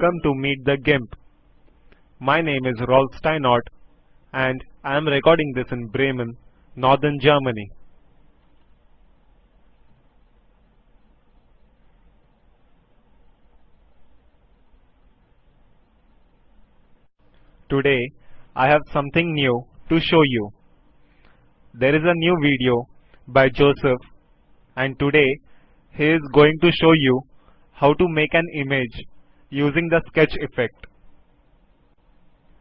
Welcome to Meet the GIMP. My name is Rolf Steinort and I am recording this in Bremen, northern Germany. Today I have something new to show you. There is a new video by Joseph and today he is going to show you how to make an image using the sketch effect.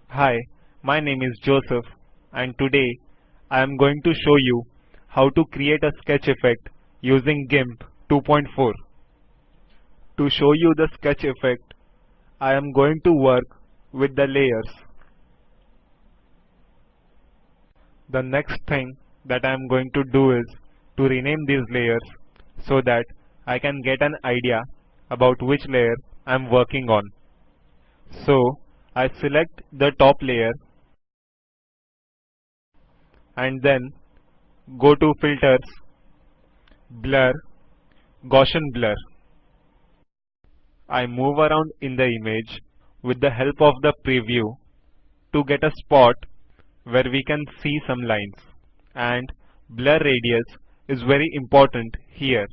Hi, my name is Joseph and today I am going to show you how to create a sketch effect using GIMP 2.4. To show you the sketch effect, I am going to work with the layers. The next thing that I am going to do is to rename these layers so that I can get an idea about which layer I am working on. So I select the top layer and then go to filters, blur, Gaussian blur. I move around in the image with the help of the preview to get a spot where we can see some lines and blur radius is very important here.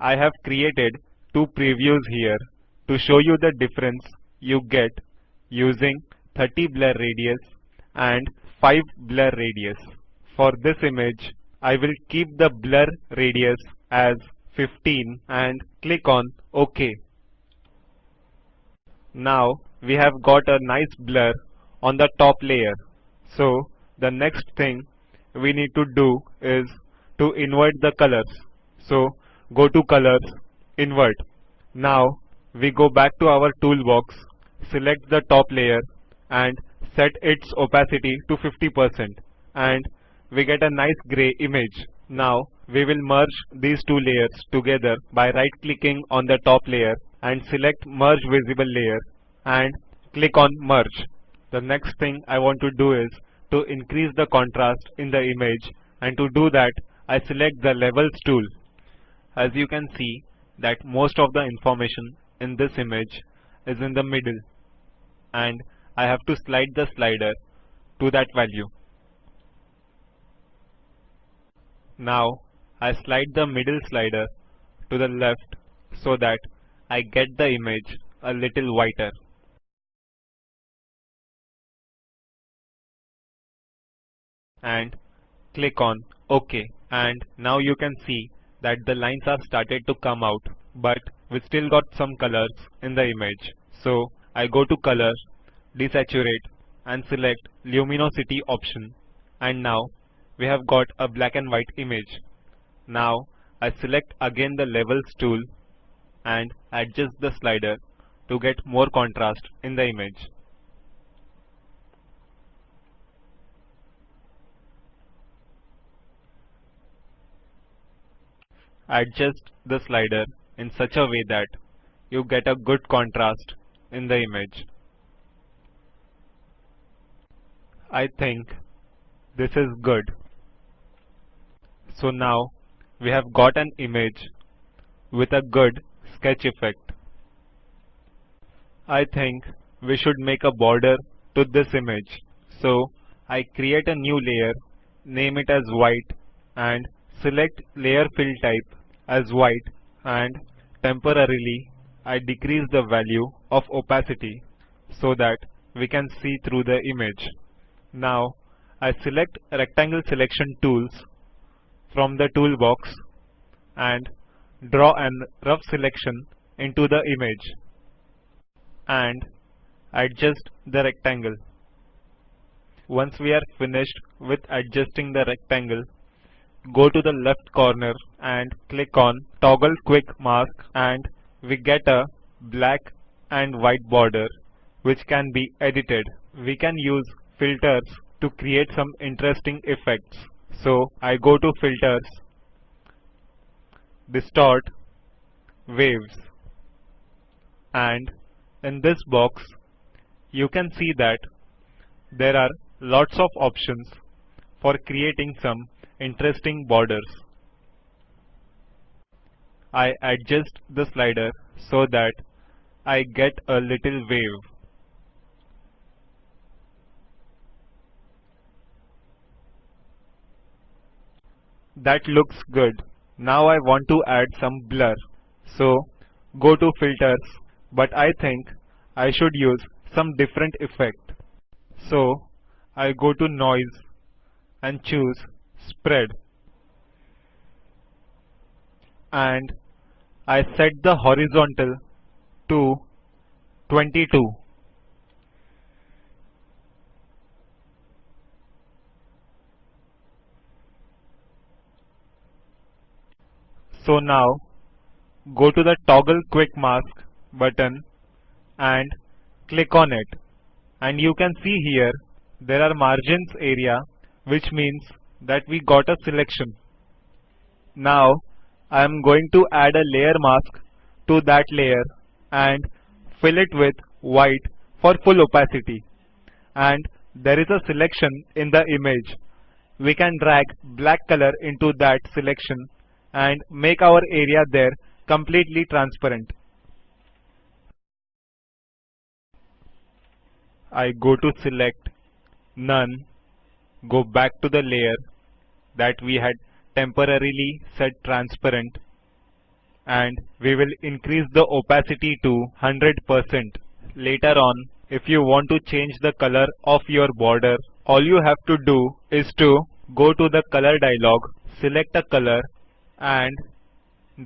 I have created two previews here to show you the difference you get using 30 blur radius and 5 blur radius. For this image, I will keep the blur radius as 15 and click on OK. Now we have got a nice blur on the top layer. So the next thing we need to do is to invert the colors. So go to colors, invert. Now we go back to our toolbox, select the top layer and set its opacity to 50% and we get a nice gray image. Now we will merge these two layers together by right clicking on the top layer and select merge visible layer and click on merge. The next thing I want to do is to increase the contrast in the image and to do that I select the levels tool. As you can see that most of the information in this image is in the middle and I have to slide the slider to that value. Now I slide the middle slider to the left so that I get the image a little whiter. and click on OK and now you can see that the lines are started to come out but we still got some colors in the image. So I go to color, desaturate and select luminosity option and now we have got a black and white image. Now I select again the levels tool and adjust the slider to get more contrast in the image. adjust the slider in such a way that you get a good contrast in the image. I think this is good. So now we have got an image with a good sketch effect. I think we should make a border to this image. So I create a new layer, name it as white and select layer fill type as white and temporarily I decrease the value of opacity so that we can see through the image. Now I select rectangle selection tools from the toolbox and draw an rough selection into the image and adjust the rectangle. Once we are finished with adjusting the rectangle, go to the left corner and click on toggle quick mask and we get a black and white border which can be edited. We can use filters to create some interesting effects. So I go to filters, distort, waves and in this box you can see that there are lots of options for creating some interesting borders. I adjust the slider so that I get a little wave. That looks good. Now I want to add some blur. So go to filters, but I think I should use some different effect. So I go to noise and choose spread. And I set the horizontal to 22. So now go to the toggle quick mask button and click on it and you can see here there are margins area which means that we got a selection. Now I am going to add a layer mask to that layer and fill it with white for full opacity and there is a selection in the image. We can drag black color into that selection and make our area there completely transparent. I go to select none, go back to the layer that we had temporarily set transparent and we will increase the opacity to 100%. Later on, if you want to change the color of your border, all you have to do is to go to the color dialog, select a color and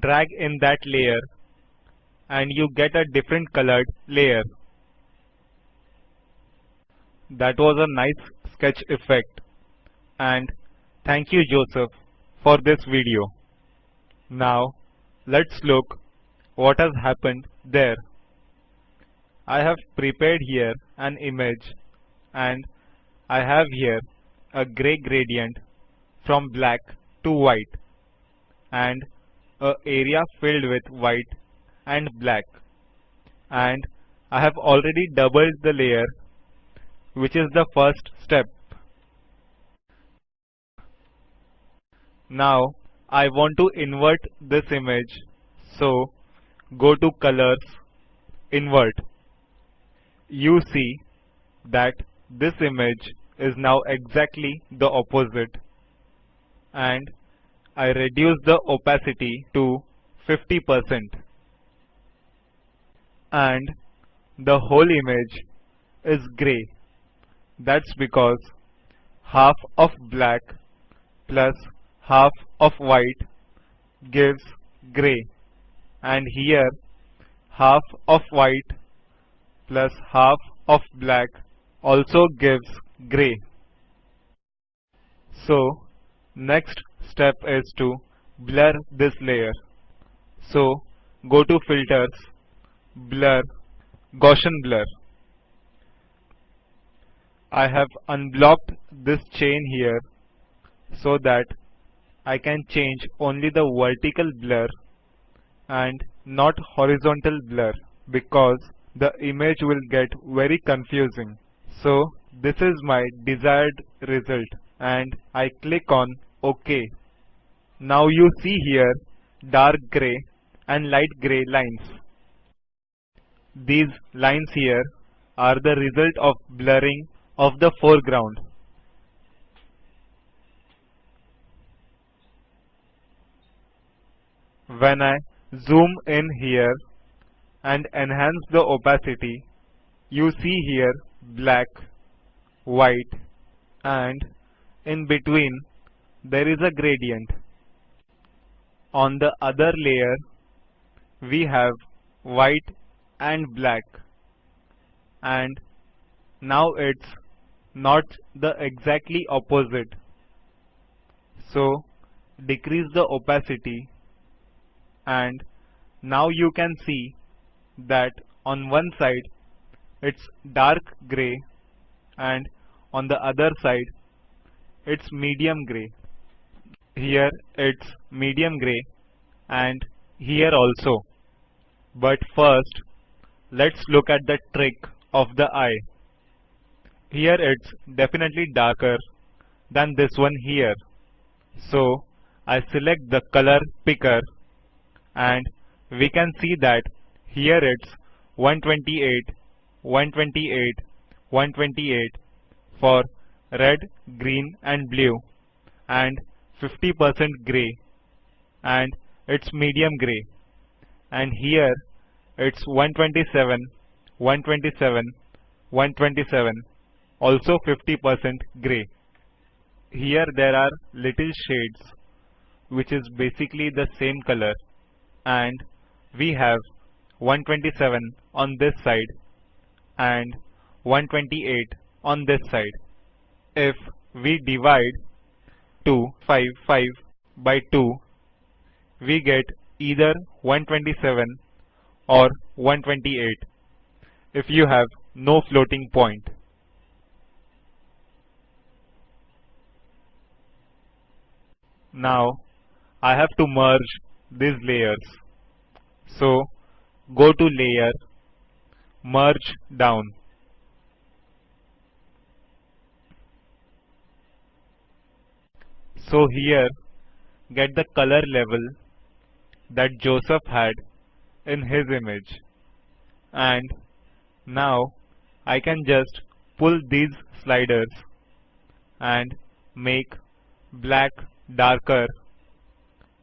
drag in that layer and you get a different colored layer. That was a nice sketch effect and thank you Joseph for this video. Now let's look what has happened there. I have prepared here an image and I have here a gray gradient from black to white and a area filled with white and black and I have already doubled the layer which is the first step. Now I want to invert this image so go to colors invert. You see that this image is now exactly the opposite and I reduce the opacity to 50% and the whole image is grey. That's because half of black plus half of white gives grey and here half of white plus half of black also gives grey. So next step is to blur this layer. So go to filters, blur, Gaussian blur. I have unblocked this chain here so that I can change only the vertical blur and not horizontal blur because the image will get very confusing. So this is my desired result and I click on OK. Now you see here dark grey and light grey lines. These lines here are the result of blurring of the foreground. When I zoom in here and enhance the opacity, you see here black, white and in between there is a gradient. On the other layer, we have white and black. And now it's not the exactly opposite. So decrease the opacity and now you can see that on one side it's dark gray and on the other side it's medium gray. Here it's medium gray and here also. But first let's look at the trick of the eye. Here it's definitely darker than this one here. So I select the color picker and we can see that here it's 128, 128, 128 for red, green and blue and 50% gray and it's medium gray and here it's 127, 127, 127 also 50% gray. Here there are little shades which is basically the same color and we have 127 on this side and 128 on this side. If we divide 255 by 2 we get either 127 or 128 if you have no floating point. Now I have to merge these layers. So go to layer, merge down. So here get the color level that Joseph had in his image and now I can just pull these sliders and make black darker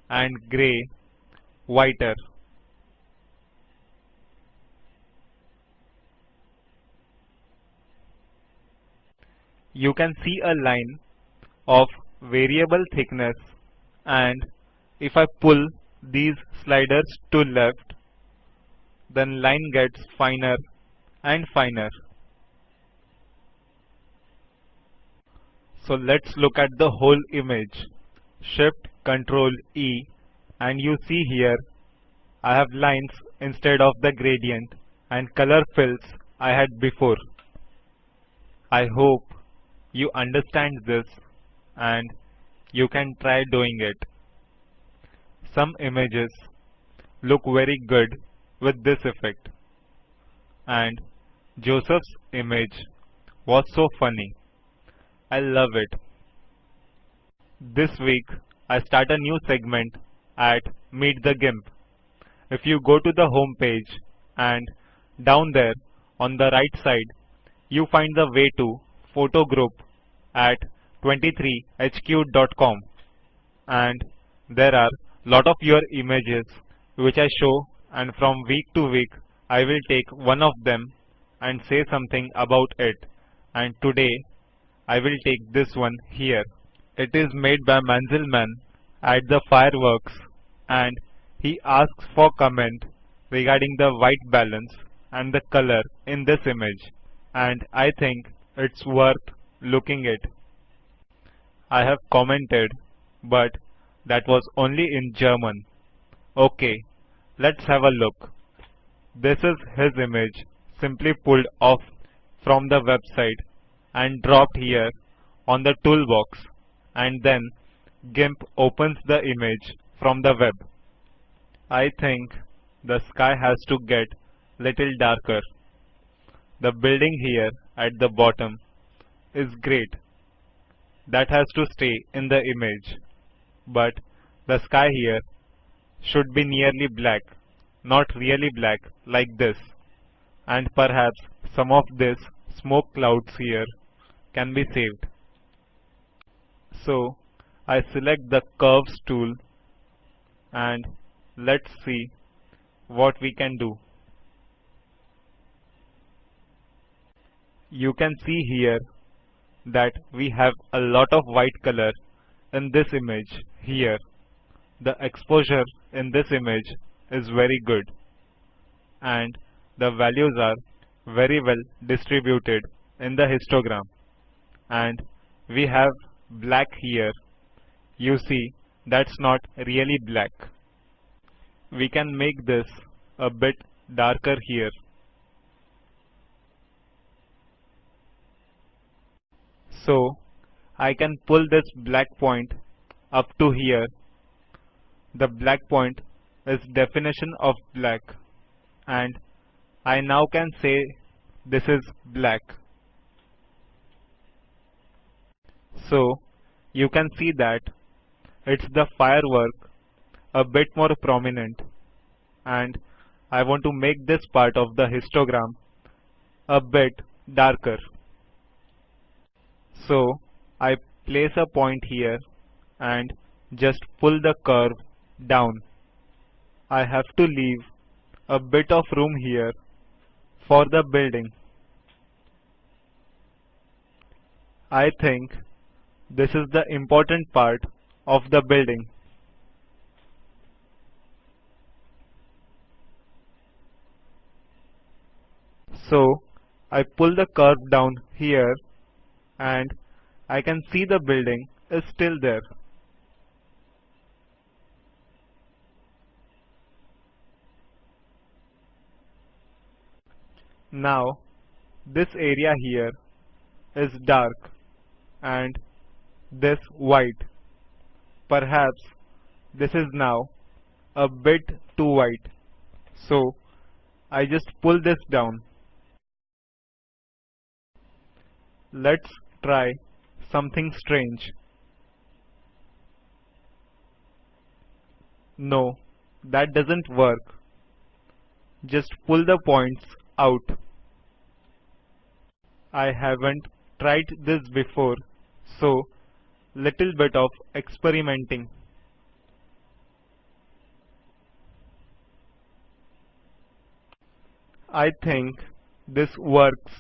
and grey whiter. You can see a line of variable thickness and if I pull these sliders to left then line gets finer and finer. So let's look at the whole image. Shift Control E and you see here I have lines instead of the gradient and color fills I had before. I hope you understand this and you can try doing it. Some images look very good with this effect and Joseph's image was so funny. I love it. This week I start a new segment at Meet the GIMP. If you go to the home page and down there on the right side you find the way to photo group at 23hq.com and there are lot of your images which I show and from week to week I will take one of them and say something about it and today I will take this one here. It is made by Manzelmann at the fireworks and he asks for comment regarding the white balance and the color in this image and I think it's worth looking at. I have commented but that was only in German. Okay, let's have a look. This is his image simply pulled off from the website and dropped here on the toolbox and then GIMP opens the image from the web. I think the sky has to get little darker. The building here at the bottom is great. That has to stay in the image. But the sky here should be nearly black, not really black like this. And perhaps some of this smoke clouds here can be saved. So I select the curves tool and let's see what we can do. You can see here that we have a lot of white color in this image here. The exposure in this image is very good and the values are very well distributed in the histogram and we have black here you see that's not really black. We can make this a bit darker here. So I can pull this black point up to here. The black point is definition of black. And I now can say this is black. So you can see that it's the firework a bit more prominent and I want to make this part of the histogram a bit darker. So I place a point here and just pull the curve down. I have to leave a bit of room here for the building. I think this is the important part of the building. So I pull the curve down here and I can see the building is still there. Now this area here is dark and this white. Perhaps this is now a bit too white. So I just pull this down. Let's try something strange. No, that doesn't work. Just pull the points out. I haven't tried this before, so little bit of experimenting. I think this works.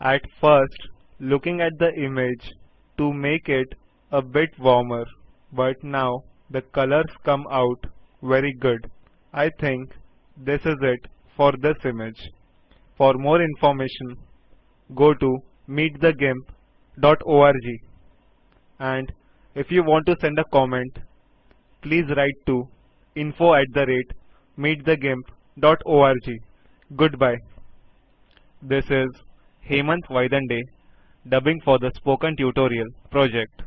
At first, looking at the image to make it a bit warmer, but now the colors come out very good. I think this is it for this image. For more information, go to meetthegimp.org and if you want to send a comment, please write to info at the rate meetthegimp.org. Goodbye. This is Hemant Vaidande dubbing for the Spoken Tutorial project.